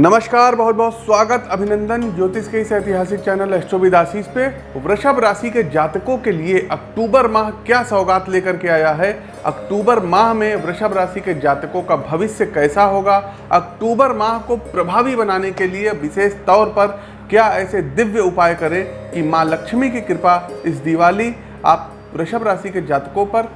नमस्कार, बहुत बहुत स्वागत, अभिनंदन ज्योतिष के इस ऐतिहासिक चैनल एस्ट्रोविदासीस पे। वृषभ राशि के जातकों के लिए अक्टूबर माह क्या सौगात लेकर के आया है? अक्टूबर माह में वृषभ राशि के जातकों का भविष्य कैसा होगा? अक्टूबर माह को प्रभावी बनाने के लिए विशेष तौर पर क्या ऐसे दिव्य उपाय करें कि माँ लक्ष्मी की कृपा इस दिवाली आप वृषभ राशि के जातकों पर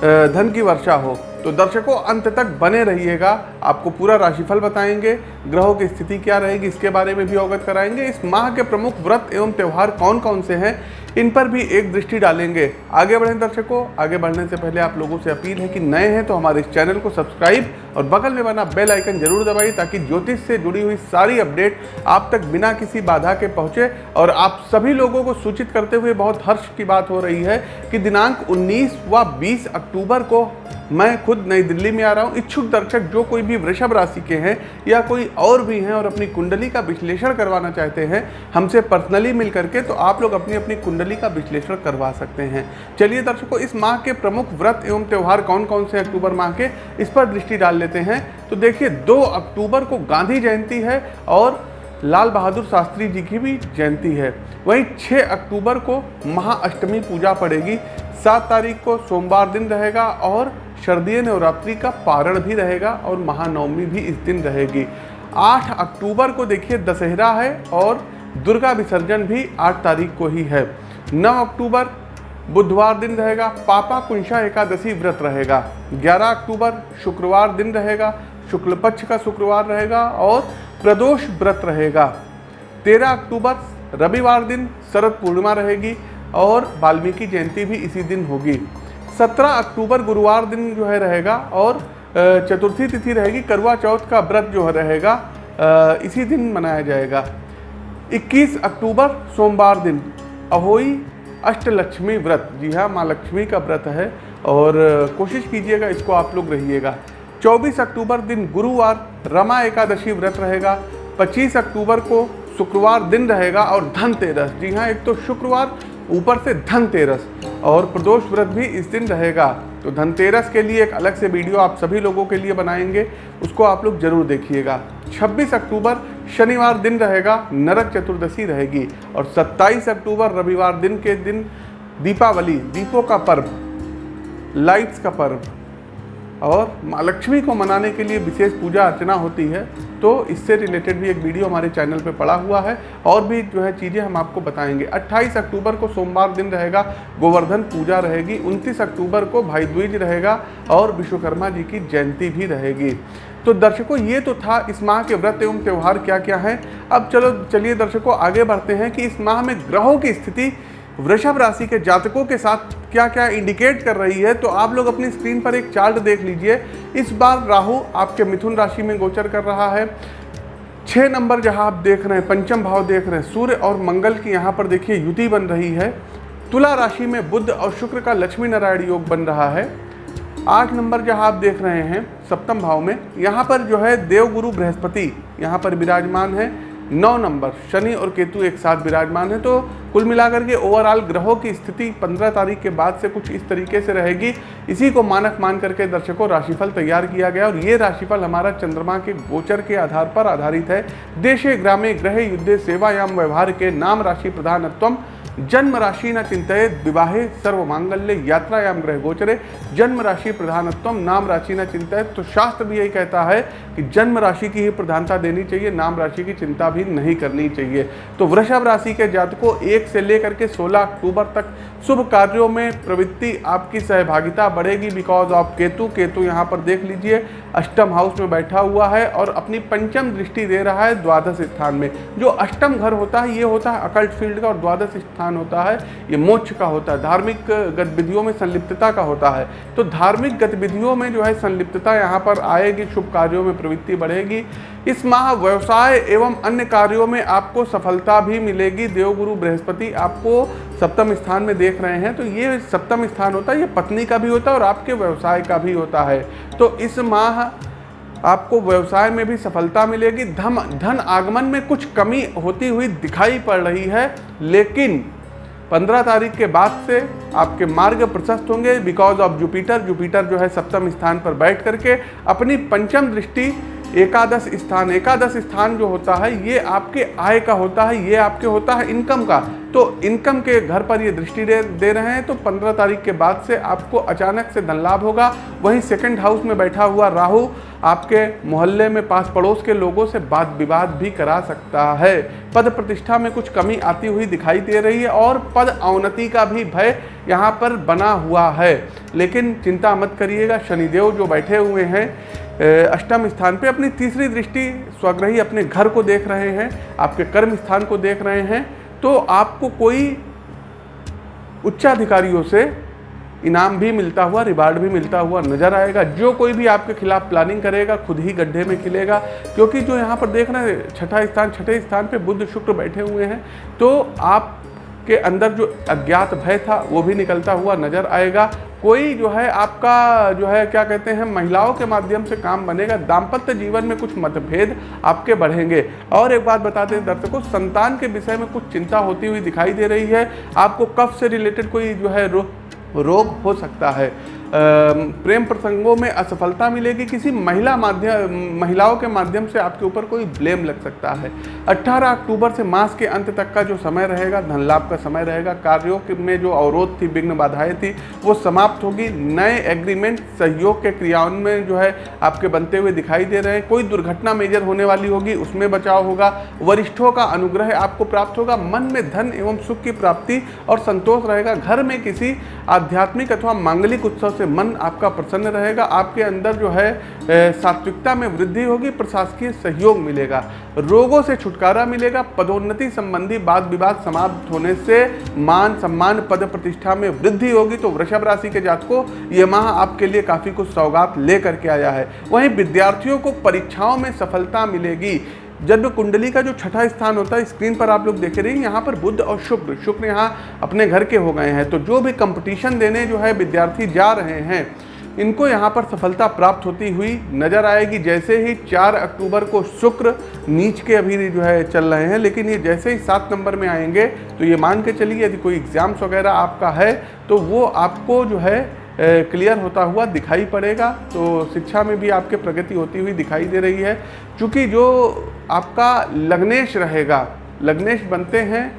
धन की वर्षा हो तो दर्शकों, अंत तक बने रहिएगा। आपको पूरा राशिफल बताएँगे, ग्रहों की स्थिति क्या रहेगी, इसके बारे में भी अवगत कराएँगे। इस माह के प्रमुख व्रत एवं त्यौहार कौन कौन से हैं इन पर भी एक दृष्टि डालेंगे। आगे बढ़ें दर्शकों, आगे बढ़ने से पहले आप लोगों से अपील है कि नए हैं तो हमारे इस चैनल को सब्सक्राइब और बगल में बना बेल आइकन ज़रूर दबाइए ताकि ज्योतिष से जुड़ी हुई सारी अपडेट आप तक बिना किसी बाधा के पहुँचे और आप सभी लोगों को सूचित करते हुए बहुत हर्ष की बात हो रही है कि दिनांक 19 व 20 अक्टूबर को मैं खुद नई दिल्ली में आ रहा हूँ। इच्छुक दर्शक जो कोई भी वृषभ राशि के हैं या कोई और भी हैं और अपनी कुंडली का विश्लेषण करवाना चाहते हैं, हमसे पर्सनली मिल करके तो आप लोग अपनी अपनी कुंडली का विश्लेषण करवा सकते हैं। चलिए दर्शकों, इस माह के प्रमुख व्रत एवं त्यौहार कौन कौन से अक्टूबर माह के, इस पर दृष्टि डाल लेते हैं। तो देखिए, दो अक्टूबर को गांधी जयंती है और लाल बहादुर शास्त्री जी की भी जयंती है। वहीं 6 अक्टूबर को महाअष्टमी पूजा पड़ेगी। सात तारीख को सोमवार दिन रहेगा और शरदीय नवरात्रि का पारण भी रहेगा और महानवमी भी इस दिन रहेगी। 8 अक्टूबर को देखिए, दशहरा है और दुर्गा विसर्जन भी 8 तारीख को ही है। 9 अक्टूबर, बुधवार दिन रहेगा, पापा कुंशा एकादशी व्रत रहेगा। 11 अक्टूबर, शुक्रवार दिन रहेगा शुक्ल पक्ष का शुक्रवार रहेगा और प्रदोष व्रत रहेगा। 13 अक्टूबर, रविवार दिन शरद पूर्णिमा रहेगी और वाल्मीकि जयंती भी इसी दिन होगी। 17 अक्टूबर, गुरुवार दिन जो है रहेगा और चतुर्थी तिथि रहेगी करवा चौथ का व्रत जो रहेगा इसी दिन मनाया जाएगा। 21 अक्टूबर, सोमवार दिन। अहोई अष्टलक्ष्मी व्रत। जी हाँ माँ लक्ष्मी का व्रत है और कोशिश कीजिएगा, इसको आप लोग रहिएगा। 24 अक्टूबर दिन गुरुवार, रमा एकादशी व्रत रहेगा। 25 अक्टूबर को शुक्रवार दिन रहेगा और धनतेरस। जी हाँ एक तो शुक्रवार, ऊपर से धनतेरस और प्रदोष व्रत भी इस दिन रहेगा। तो धनतेरस के लिए एक अलग से वीडियो आप सभी लोगों के लिए बनाएँगे, उसको आप लोग ज़रूर देखिएगा। 26 अक्टूबर शनिवार दिन रहेगा, नरक चतुर्दशी रहेगी। और 27 अक्टूबर रविवार दिन के दिन दीपावली, दीपों का पर्व लाइट्स का पर्व। और माँ लक्ष्मी को मनाने के लिए विशेष पूजा अर्चना होती है तो इससे रिलेटेड भी एक वीडियो हमारे चैनल पे पड़ा हुआ है। और भी जो है चीज़ें हम आपको बताएँगे। 28 अक्टूबर को सोमवार दिन रहेगा, गोवर्धन पूजा रहेगी। 29 अक्टूबर को भाई द्विज रहेगा और विश्वकर्मा जी की जयंती भी रहेगी। तो दर्शकों, ये तो था इस माह के व्रत एवं त्यौहार क्या क्या हैं। अब चलो, चलिए दर्शकों, आगे बढ़ते हैं कि इस माह में ग्रहों की स्थिति, वृषभ राशि के जातकों के साथ क्या क्या इंडिकेट कर रही है तो आप लोग अपनी स्क्रीन पर एक चार्ट देख लीजिए। इस बार राहु आपके मिथुन राशि में गोचर कर रहा है। छः नंबर जहाँ आप देख रहे हैं, पंचम भाव देख रहे हैं, सूर्य और मंगल की यहाँ पर देखिए युति बन रही है। तुला राशि में बुद्ध और शुक्र का लक्ष्मी नारायण योग बन रहा है। आठ नंबर जहाँ आप देख रहे हैं, सप्तम भाव में, यहाँ पर जो है देवगुरु बृहस्पति, यहाँ पर विराजमान है। नौ नंबर, शनि और केतु एक साथ विराजमान है तो कुल मिलाकर के ओवरऑल ग्रहों की स्थिति 15 तारीख के बाद से कुछ इस तरीके से रहेगी। इसी को मानक मान करके दर्शकों राशिफल तैयार किया गया, और ये राशिफल हमारा चंद्रमा के गोचर के आधार पर आधारित है। देशे, ग्रामे ग्रह युद्धे, सेवायाम, व्यवहार के नाम राशि प्रधानत्वम जन्म राशि न चिंतित विवाहे सर्व मांगल्य यात्रायाम ग्रह गोचरे जन्म राशि प्रधानत्व नाम राशि न चिंतित तो शास्त्र भी यही कहता है कि जन्म राशि की ही प्रधानता देनी चाहिए नाम राशि की चिंता भी नहीं करनी चाहिए। तो वृषभ राशि के जातकों, एक से लेकर के 16 अक्टूबर तक शुभ कार्यों में प्रवृत्ति आपकी सहभागिता बढ़ेगी बिकॉज़ ऑफ़ केतु। केतु यहाँ पर देख लीजिए, अष्टम हाउस में बैठा हुआ है और अपनी पंचम दृष्टि दे रहा है द्वादश स्थान में। जो अष्टम घर होता है, ये होता है अकल्ट फ़ील्ड का और द्वादश स्थान होता है, ये मोक्ष का होता है, धार्मिक गतिविधियों में संलिप्तता का होता है। तो धार्मिक गतिविधियों में जो है संलिप्तता यहाँ पर आएगी, शुभ कार्यों में प्रवृत्ति बढ़ेगी। इस माह व्यवसाय एवं अन्य कार्यों में आपको सफलता भी मिलेगी। देवगुरु बृहस्पति आपको सप्तम स्थान में देख रहे हैं तो ये सप्तम स्थान होता है, ये पत्नी का भी होता है और आपके व्यवसाय का भी होता है। तो इस माह आपको व्यवसाय में भी सफलता मिलेगी। धम, धन आगमन में कुछ कमी होती हुई दिखाई पड़ रही है, लेकिन 15 तारीख के बाद से आपके मार्ग प्रशस्त होंगे बिकॉज़ ऑफ़ जुपिटर जुपिटर जो है सप्तम स्थान पर बैठ करके अपनी पंचम दृष्टि एकादश स्थान। एकादश स्थान जो होता है ये आपके आय का होता है ये आपके होता है इनकम का। तो इनकम के घर पर ये दृष्टि दे, दे रहे हैं तो 15 तारीख के बाद से आपको अचानक से धन लाभ होगा। वहीं सेकंड हाउस में बैठा हुआ राहु आपके मोहल्ले में पास पड़ोस के लोगों से बात विवाद भी करा सकता है। पद प्रतिष्ठा में कुछ कमी आती हुई दिखाई दे रही है और पद अवनति का भी भय यहाँ पर बना हुआ है। लेकिन चिंता मत करिएगा, शनिदेव जो बैठे हुए हैं अष्टम स्थान पे अपनी तीसरी दृष्टि स्वग्रही अपने घर को देख रहे हैं, आपके कर्म स्थान को देख रहे हैं तो आपको कोई उच्चाधिकारियों से इनाम भी मिलता हुआ रिवार्ड भी मिलता हुआ नज़र आएगा। जो कोई भी आपके खिलाफ प्लानिंग करेगा खुद ही गड्ढे में खिलेगा। क्योंकि जो यहाँ पर देख रहे हैं छठा स्थान छठे स्थान पे बुद्ध शुक्र बैठे हुए हैं तो आप के अंदर जो अज्ञात भय था वो भी निकलता हुआ नज़र आएगा। कोई जो है आपका जो है क्या कहते हैं महिलाओं के माध्यम से काम बनेगा। दाम्पत्य जीवन में कुछ मतभेद आपके बढ़ेंगे। और एक बात बताते हैं दर्शकों संतान के विषय में कुछ चिंता होती हुई दिखाई दे रही है। आपको कफ से रिलेटेड कोई जो है रो, रोग हो सकता है। प्रेम प्रसंगों में असफलता मिलेगी। किसी महिला माध्यम महिलाओं के माध्यम से आपके ऊपर कोई ब्लेम लग सकता है। 18 अक्टूबर से मास के अंत तक का जो समय रहेगा, धन लाभ का समय रहेगा, कार्यों में जो अवरोध थी, विघ्न बाधाएँ थी, वो समाप्त होगी। नए एग्रीमेंट सहयोग के क्रियाओं में जो है आपके बनते हुए दिखाई दे रहे हैं। कोई दुर्घटना मेजर होने वाली होगी, उसमें बचाव होगा। वरिष्ठों का अनुग्रह आपको प्राप्त होगा। मन में धन एवं सुख की प्राप्ति और संतोष रहेगा। घर में किसी आध्यात्मिक अथवा मांगलिक उत्सव से मन आपका प्रसन्न रहेगा, आपके अंदर जो है सात्विकता में वृद्धि होगी, प्रशासकीय सहयोग मिलेगा, रोगों से छुटकारा मिलेगा, पदोन्नति संबंधी वाद विवाद समाप्त होने से मान सम्मान पद प्रतिष्ठा में वृद्धि होगी। तो वृषभ राशि के जातकों, ये माह आपके लिए काफ़ी कुछ सौगात लेकर के आया है। वहीं विद्यार्थियों को परीक्षाओं में सफलता मिलेगी। जन्म कुंडली का जो छठा स्थान होता है स्क्रीन पर आप लोग देख रहे हैं, यहाँ पर बुद्ध और शुक्र शुक्र यहाँ अपने घर के हो गए हैं। तो जो भी कंपटीशन देने जो है, विद्यार्थी जा रहे हैं, इनको यहाँ पर सफलता प्राप्त होती हुई नज़र आएगी। जैसे ही चार अक्टूबर को शुक्र नीच के अभी जो है, चल रहे हैं, लेकिन ये जैसे ही सात नंबर में आएँगे तो ये मान के चलिए, यदि कोई एग्ज़ाम्स वगैरह आपका है तो वो आपको जो है क्लियर होता हुआ दिखाई पड़ेगा। तो शिक्षा में भी आपके प्रगति होती हुई दिखाई दे रही है। क्योंकि जो आपका लग्नेश रहेगा, लग्नेश बनते हैं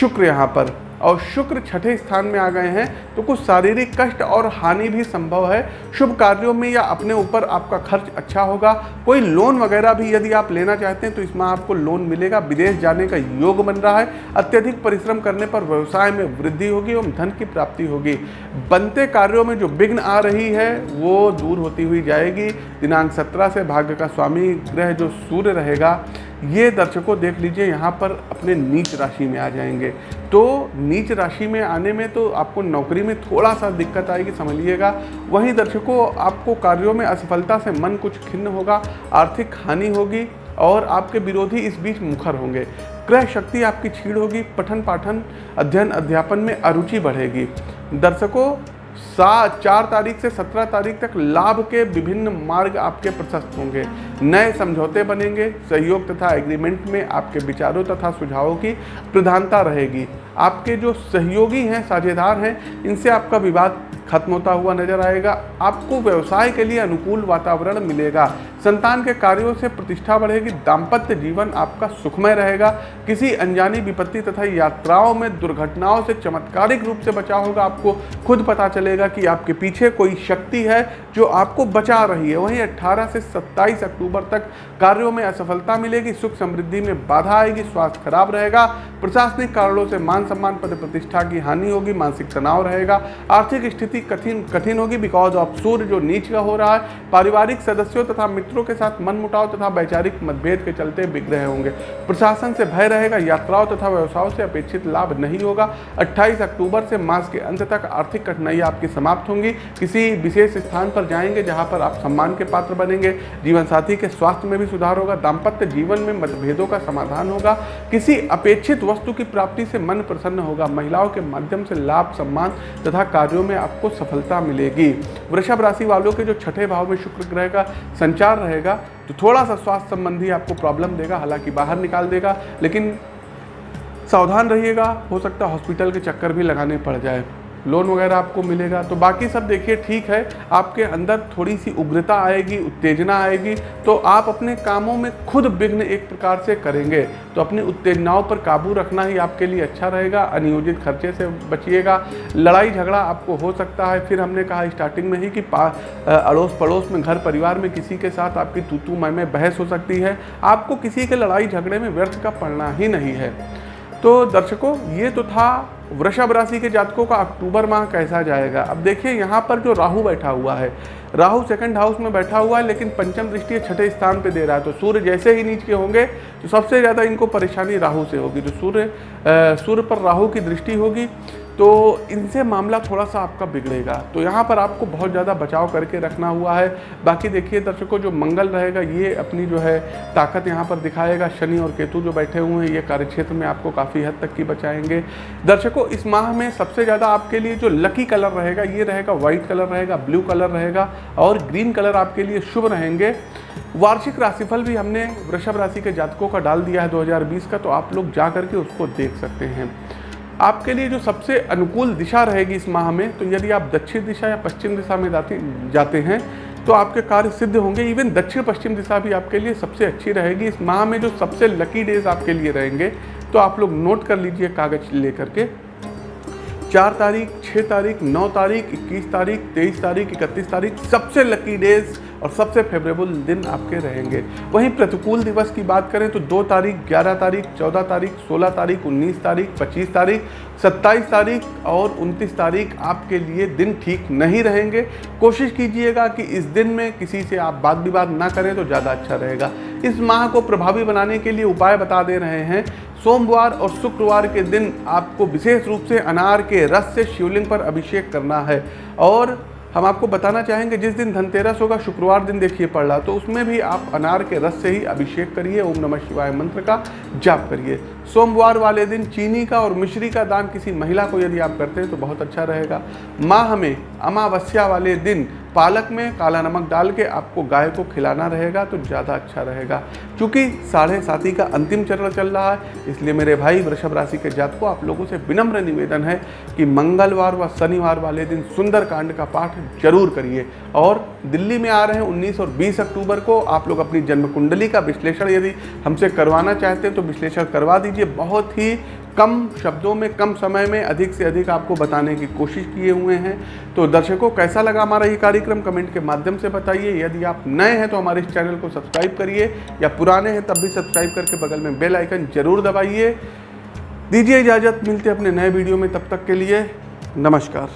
शुक्र यहाँ पर। और शुक्र छठे स्थान में आ गए हैं तो कुछ शारीरिक कष्ट और हानि भी संभव है। शुभ कार्यों में या अपने ऊपर आपका खर्च अच्छा होगा। कोई लोन वगैरह भी यदि आप लेना चाहते हैं तो इसमें आपको लोन मिलेगा। विदेश जाने का योग बन रहा है। अत्यधिक परिश्रम करने पर व्यवसाय में वृद्धि होगी एवं धन की प्राप्ति होगी। बनते कार्यों में जो विघ्न आ रही है, वो दूर होती हुई जाएगी। दिनांक सत्रह से भाग्य का स्वामी ग्रह जो सूर्य रहेगा ये दर्शकों देख लीजिए, यहाँ पर अपने नीच राशि में आ जाएँगे। तो नीच राशि में आने में तो आपको नौकरी में थोड़ा सा दिक्कत आएगी समझ लीजिएगा वहीं दर्शकों, आपको कार्यों में असफलता से मन कुछ खिन्न होगा, आर्थिक हानि होगी और आपके विरोधी इस बीच मुखर होंगे। क्रय शक्ति आपकी छीड़ होगी पठन पाठन अध्ययन अध्यापन में अरुचि बढ़ेगी। दर्शकों सात चार तारीख से सत्रह तारीख तक लाभ के विभिन्न मार्ग आपके प्रशस्त होंगे। नए समझौते बनेंगे। सहयोग तथा एग्रीमेंट में आपके विचारों तथा सुझावों की प्रधानता रहेगी। आपके जो सहयोगी हैं, साझेदार हैं, इनसे आपका विवाद खत्म होता हुआ नज़र आएगा। आपको व्यवसाय के लिए अनुकूल वातावरण मिलेगा। संतान के कार्यों से प्रतिष्ठा बढ़ेगी। दाम्पत्य जीवन आपका सुखमय रहेगा। किसी अनजानी विपत्ति तथा यात्राओं में दुर्घटनाओं से चमत्कारिक रूप से बचा होगा आपको। खुद पता चलेगा कि आपके पीछे कोई शक्ति है जो आपको बचा रही है। वहीं 18 से 27 अक्टूबर तक कार्यों में असफलता मिलेगी। सुख समृद्धि में बाधा आएगी। स्वास्थ्य खराब रहेगा। प्रशासनिक कारणों से मान सम्मान पद प्रतिष्ठा की हानि होगी। मानसिक तनाव रहेगा। आर्थिक स्थिति कठिन कठिन होगी बिकॉज़ ऑफ़ सूर्य जो नीच का हो रहा है, पारिवारिक सदस्यों तथा मित्रों के साथ मन मुटाव तथा वैचारिक मतभेद के चलते बिगड़े होंगे। प्रशासन से भय रहेगा, यात्राओं तथा व्यवसायों से अपेक्षित लाभ नहीं होगा। 28 अक्टूबर से मास के अंत तक आर्थिक कठिनाइयाँ आपकी समाप्त होंगी। किसी विशेष स्थान पर जाएँगे जहाँ पर आप सम्मान के पात्र बनेंगे। जीवन साथी के स्वास्थ्य में भी सुधार होगा। दाम्पत्य जीवन में मतभेदों का समाधान होगा। किसी अपेक्षित वस्तु की प्राप्ति से मन प्रसन्न होगा। महिलाओं के माध्यम से लाभ, सम्मान तथा कार्यों में आपको सफलता मिलेगी। वृषभ राशि वालों के जो छठे भाव में शुक्र ग्रह का संचार रहेगा तो थोड़ा सा स्वास्थ्य संबंधी आपको प्रॉब्लम देगा, हालाँकि बाहर निकाल देगा, लेकिन सावधान रहिएगा, हो सकता है हॉस्पिटल के चक्कर भी लगाने पड़ जाए। लोन वगैरह आपको मिलेगा। तो बाकी सब देखिए, ठीक है, आपके अंदर थोड़ी सी उग्रता आएगी, उत्तेजना आएगी तो आप अपने कामों में खुद विघ्न एक प्रकार से करेंगे। तो अपनी उत्तेजनाओं पर काबू रखना ही आपके लिए अच्छा रहेगा, अनियोजित खर्चे से बचिएगा लड़ाई झगड़ा आपको हो सकता है। फिर हमने कहा स्टार्टिंग में ही कि अड़ोस पड़ोस में घर परिवार में किसी के साथ आपकी तूतू मैं बहस हो सकती है। आपको किसी के लड़ाई झगड़े में व्यर्थ का पड़ना ही नहीं है। तो दर्शकों, ये तो था वृषभ राशि के जातकों का अक्टूबर माह कैसा जाएगा। अब देखिए, यहाँ पर जो राहु बैठा हुआ है, राहु सेकंड हाउस में बैठा हुआ है, लेकिन पंचम दृष्टि छठे स्थान पे दे रहा है। तो सूर्य जैसे ही नीच के होंगे तो सबसे ज़्यादा इनको परेशानी राहु से होगी। तो सूर्य सूर्य पर राहु की दृष्टि होगी। तो इनसे मामला थोड़ा सा आपका बिगड़ेगा। तो यहाँ पर आपको बहुत ज़्यादा बचाव करके रखना हुआ है। बाकी देखिए दर्शकों, जो मंगल रहेगा, ये अपनी जो है ताकत यहाँ पर दिखाएगा। शनि और केतु जो बैठे हुए हैं, ये कार्यक्षेत्र में आपको काफ़ी हद तक की बचाएँगे। दर्शकों, इस माह में सबसे ज़्यादा आपके लिए जो लकी कलर रहेगा, ये रहेगा व्हाइट कलर रहेगा, ब्लू कलर रहेगा और ग्रीन कलर आपके लिए शुभ रहेंगे। वार्षिक राशिफल भी हमने वृषभ राशि के जातकों का डाल दिया है 2020 का तो आप लोग जा करके उसको देख सकते हैं। आपके लिए जो सबसे अनुकूल दिशा रहेगी इस माह में तो यदि आप दक्षिण दिशा या पश्चिम दिशा में जाते जाते हैं तो आपके कार्य सिद्ध होंगे। इवन दक्षिण पश्चिम दिशा भी आपके लिए सबसे अच्छी रहेगी। इस माह में जो सबसे लकी डेज़ आपके लिए रहेंगे तो आप लोग नोट कर लीजिए कागज़ लेकर के। चार तारीख छः तारीख, नौ तारीख, इक्कीस तारीख, तेईस तारीख, इकतीस तारीख, सबसे लकी डेज़ और सबसे फेवरेबल दिन आपके रहेंगे। वहीं प्रतिकूल दिवस की बात करें तो दो तारीख, ग्यारह तारीख, चौदह तारीख, सोलह तारीख, उन्नीस तारीख, पच्चीस तारीख, सत्ताईस तारीख और उनतीस तारीख आपके लिए दिन ठीक नहीं रहेंगे। कोशिश कीजिएगा कि इस दिन में किसी से आप बात विवाद ना करें तो ज़्यादा अच्छा रहेगा। इस माह को प्रभावी बनाने के लिए उपाय बता दे रहे हैं। सोमवार और शुक्रवार के दिन आपको विशेष रूप से अनार के रस से शिवलिंग पर अभिषेक करना है और हम आपको बताना चाहेंगे, जिस दिन धनतेरस होगा, शुक्रवार दिन देखिए पड़ रहा तो उसमें भी आप अनार के रस से ही अभिषेक करिए, ओम नमः शिवाय मंत्र का जाप करिए। सोमवार वाले दिन चीनी का और मिश्री का दान किसी महिला को यदि आप करते हैं तो बहुत अच्छा रहेगा। माह में अमावस्या वाले दिन पालक में काला नमक डाल के आपको गाय को खिलाना रहेगा तो ज़्यादा अच्छा रहेगा। क्योंकि साढ़े साथी का अंतिम चरण चल रहा है, इसलिए मेरे भाई वृषभ राशि के जात को आप लोगों से विनम्र निवेदन है कि मंगलवार व शनिवार वाले दिन सुंदर कांड का पाठ ज़रूर करिए। और दिल्ली में आ रहे हैं 19 और 20 अक्टूबर को, आप लोग अपनी जन्म कुंडली का विश्लेषण यदि हमसे करवाना चाहते हैं तो विश्लेषण करवा दीजिए। बहुत ही कम शब्दों में, कम समय में अधिक से अधिक आपको बताने की कोशिश किए हुए हैं। तो दर्शकों, कैसा लगा हमारा ये कार्यक्रम? कमेंट के माध्यम से बताइए। यदि आप नए हैं तो हमारे इस चैनल को सब्सक्राइब करिए या पुराने हैं तब भी सब्सक्राइब करके बगल में बेल आइकन ज़रूर दबाइए। दीजिए इजाज़त, मिलते अपने नए वीडियो में। तब तक के लिए नमस्कार।